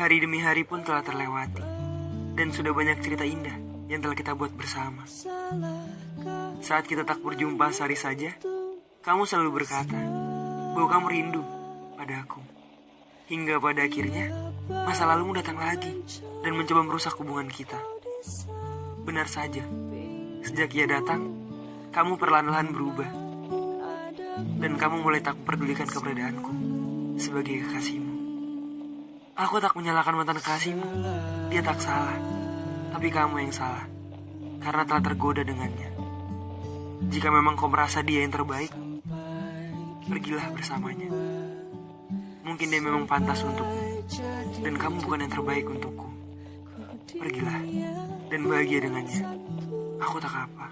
Hari demi hari pun telah terlewati, dan sudah banyak cerita indah yang telah kita buat bersama. Saat kita tak berjumpa sehari saja, kamu selalu berkata bahwa kamu rindu padaku. Hingga pada akhirnya, masa lalumu datang lagi dan mencoba merusak hubungan kita. Benar saja, sejak ia datang, kamu perlahan-lahan berubah. Dan kamu mulai tak memperdulikan keberadaanku sebagai kekasihmu. Aku tak menyalahkan mantan kekasihmu, dia tak salah. Tapi kamu yang salah, karena telah tergoda dengannya. Jika memang kau merasa dia yang terbaik, pergilah bersamanya. Mungkin dia memang pantas untukmu, dan kamu bukan yang terbaik untukku. Pergilah, dan bahagia dengannya. Aku tak apa.